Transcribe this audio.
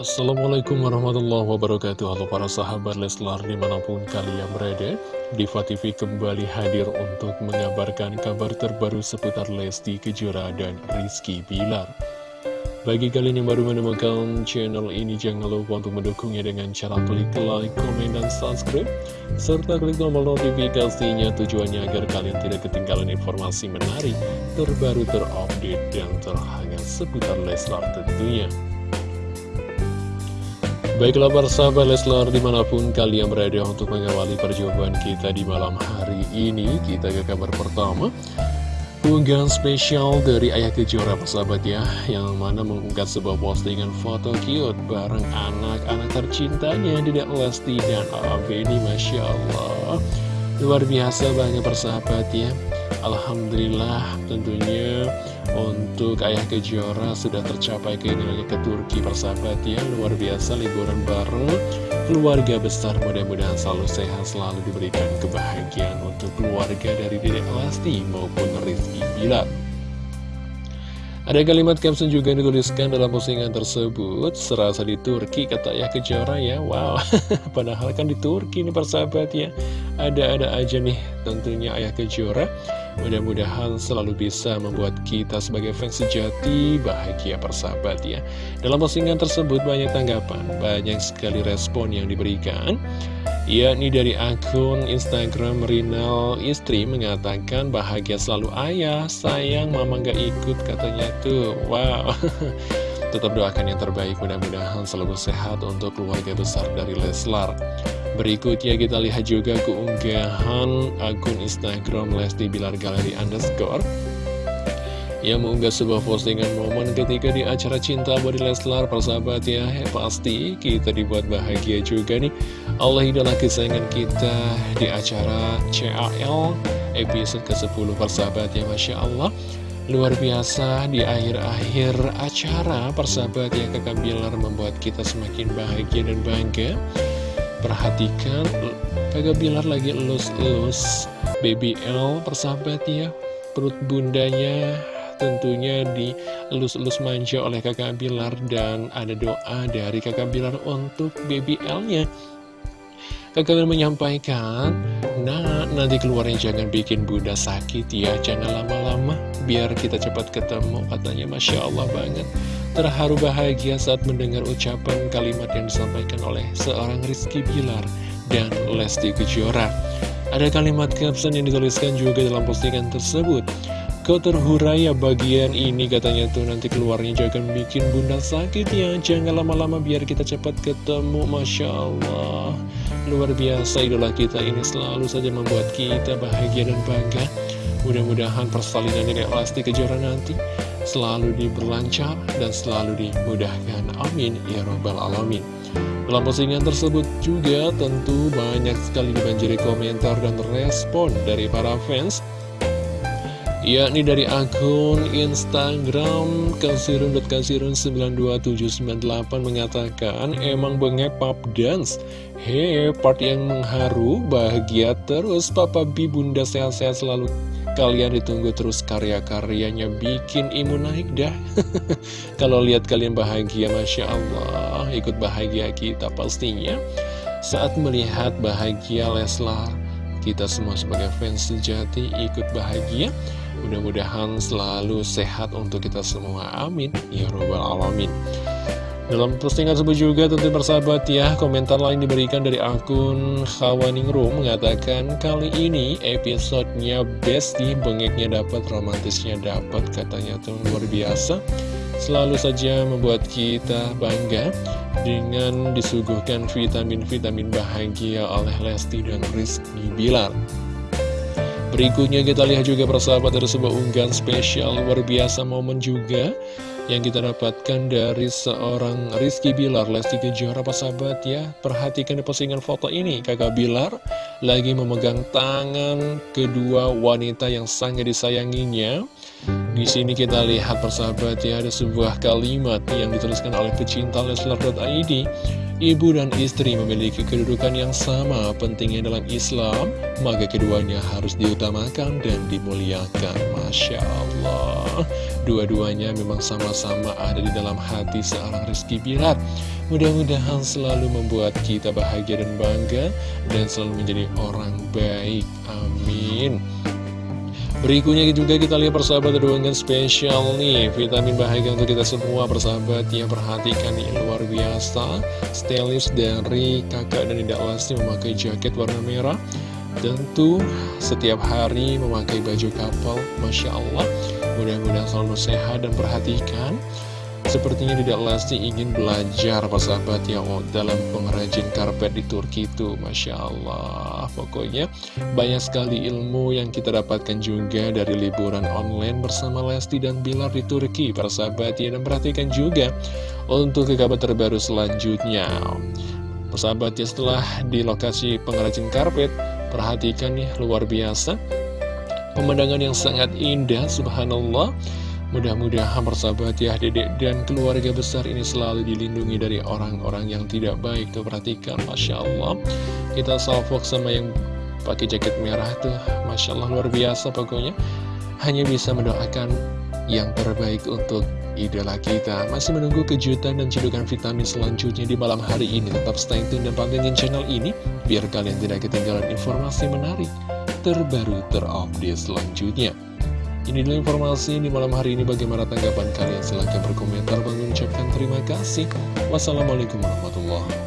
Assalamualaikum warahmatullahi wabarakatuh. Halo para sahabat Leslar di mana pun kalian berada Diva TV kembali hadir untuk mengabarkan kabar terbaru seputar Lesti Kejora dan Rizky Bilar. Bagi kalian yang baru menemukan channel ini jangan lupa untuk mendukungnya dengan cara klik like, komen, dan subscribe Serta klik tombol notifikasinya. Tujuannya agar kalian tidak ketinggalan informasi menarik Terbaru terupdate dan terhangat seputar Leslar tentunya Baiklah para sahabat Leslar di mana pun kalian berada untuk mengawali perjumpaan kita di malam hari ini Kita ke kabar pertama. Unggahan spesial dari Ayah Kejora sahabat ya Yang mana mengunggah sebuah postingan foto cute bareng anak-anak tercintanya Dedek Lesti dan Abeni Masya Allah. Luar biasa banyak persahabat ya. Alhamdulillah tentunya untuk Ayah Kejora sudah tercapai keinginannya ke Turki persahabat ya. Luar biasa liburan bareng. Keluarga besar mudah-mudahan selalu sehat selalu diberikan kebahagiaan untuk keluarga dari Dedek Lesti maupun Rizky Bilar. Ada kalimat caption juga yang dituliskan dalam postingan tersebut. Serasa di Turki kata Ayah Kejora ya. Wow, padahal kan di Turki nih persahabat ya. Ada-ada aja nih tentunya Ayah Kejora Mudah-mudahan selalu bisa membuat kita sebagai fans sejati bahagia persahabat ya. Dalam postingan tersebut banyak tanggapan, banyak sekali respon yang diberikan. Yakni dari akun Instagram Rinal Istri mengatakan bahagia selalu ayah, sayang mama gak ikut katanya tuh, wow Tetap doakan yang terbaik, mudah-mudahan selalu sehat untuk keluarga besar dari Leslar. Berikutnya kita lihat juga keunggahan akun Instagram Lesti Bilar Galeri Underscore yang mengunggah sebuah postingan momen ketika di acara Cinta Body Leslar persahabat ya pasti kita dibuat bahagia juga nih. Allah idola kesayangan kita di acara CAL episode ke-10 persahabat ya Masya Allah luar biasa di akhir-akhir acara persahabat ya kakak Bilar membuat kita semakin bahagia dan bangga. Perhatikan kakak Bilar lagi elus-elus. Baby L persahabat ya perut bundanya tentunya dielus-elus manja oleh kakak Bilar dan ada doa dari kakak Bilar untuk baby L-nya. Kakak menyampaikan, nah nanti keluarnya jangan bikin bunda sakit ya, jangan lama-lama, biar kita cepat ketemu, katanya Masya Allah banget. Terharu bahagia saat mendengar ucapan kalimat yang disampaikan oleh seorang Rizky Bilar dan Lesti Kejora. Ada kalimat caption yang dituliskan juga dalam postingan tersebut. Kau terhurai ya bagian ini katanya tuh nanti keluarnya jangan bikin bunda sakit ya Jangan lama-lama biar kita cepat ketemu Masya Allah Luar biasa idola kita ini selalu saja membuat kita bahagia dan bangga Mudah-mudahan persalinan ini pasti kejuaraan nanti Selalu diberlancar dan selalu dimudahkan. Amin. Ya Rabbal Alamin. Dalam postingan tersebut juga tentu banyak sekali dibanjiri komentar dan respon dari para fans yakni dari akun Instagram kasirun.kasirun92798 mengatakan emang bengep pop dance? He, part yang mengharu, bahagia terus. Papa Bi Bunda sehat-sehat selalu. Kalian ditunggu terus karya-karyanya. Bikin imun naik dah. Kalau lihat kalian bahagia Masya Allah. Ikut bahagia kita pastinya. Saat melihat bahagia Leslar Kita semua sebagai fans sejati ikut bahagia Mudah-mudahan selalu sehat untuk kita semua. Amin. Ya Rabbal Alamin. Dalam postingan tersebut juga tentu bersahabat ya Komentar lain diberikan dari akun Khawaningrum Mengatakan kali ini episodenya best nih Bengeknya dapat, romantisnya dapat Katanya tuh luar biasa Selalu saja membuat kita bangga Dengan disuguhkan vitamin-vitamin bahagia oleh Lesti dan Rizky Bilar Berikutnya kita lihat juga persahabat dari sebuah unggahan spesial luar biasa momen juga yang kita dapatkan dari seorang Rizky Bilar. Lesti Kejora sahabat ya. Perhatikan di postingan foto ini. Kakak Bilar lagi memegang tangan kedua wanita yang sangat disayanginya Di sini kita lihat persahabat ya ada sebuah kalimat yang dituliskan oleh pecinta Leslar.id Ibu dan istri memiliki kedudukan yang sama pentingnya dalam Islam Maka keduanya harus diutamakan dan dimuliakan. Masya Allah. Dua-duanya memang sama-sama ada di dalam hati seorang Rizky Bilar. Mudah-mudahan selalu membuat kita bahagia dan bangga Dan selalu menjadi orang baik. Amin Berikutnya juga kita lihat persahabat dengan spesial nih. Vitamin bahagia untuk kita semua persahabat yang perhatikan nih luar biasa. Stylist dari kakak dan tidak Lesti memakai jaket warna merah. Tentu setiap hari memakai baju kapal Masya Allah. Mudah-mudahan selalu sehat dan perhatikan Sepertinya tidak Lesti ingin belajar sahabat ya dalam pengrajin karpet di Turki itu. Masya Allah. Pokoknya banyak sekali ilmu yang kita dapatkan juga dari liburan online bersama Lesti dan Bilar di Turki Para sahabat ya. Dan perhatikan juga untuk kabar terbaru selanjutnya. Persahabat ya setelah di lokasi pengrajin karpet Perhatikan nih luar biasa. Pemandangan yang sangat indah subhanallah Mudah-mudahan persahabat ya dedek. Dan keluarga besar ini selalu dilindungi dari orang-orang yang tidak baik. Tuh perhatikan Masya Allah. Kita salvok sama yang pakai jaket merah tuh. Masya Allah luar biasa pokoknya. Hanya bisa mendoakan yang terbaik untuk idola kita. Masih menunggu kejutan dan cedukan vitamin selanjutnya di malam hari ini. Tetap stay tune dan pantengin channel ini Biar kalian tidak ketinggalan informasi menarik Terbaru terupdate selanjutnya ini dulu informasi di malam hari ini. Bagaimana tanggapan kalian? Silahkan berkomentar. Bang ucapkan terima kasih. Wassalamualaikum warahmatullahi wabarakatuh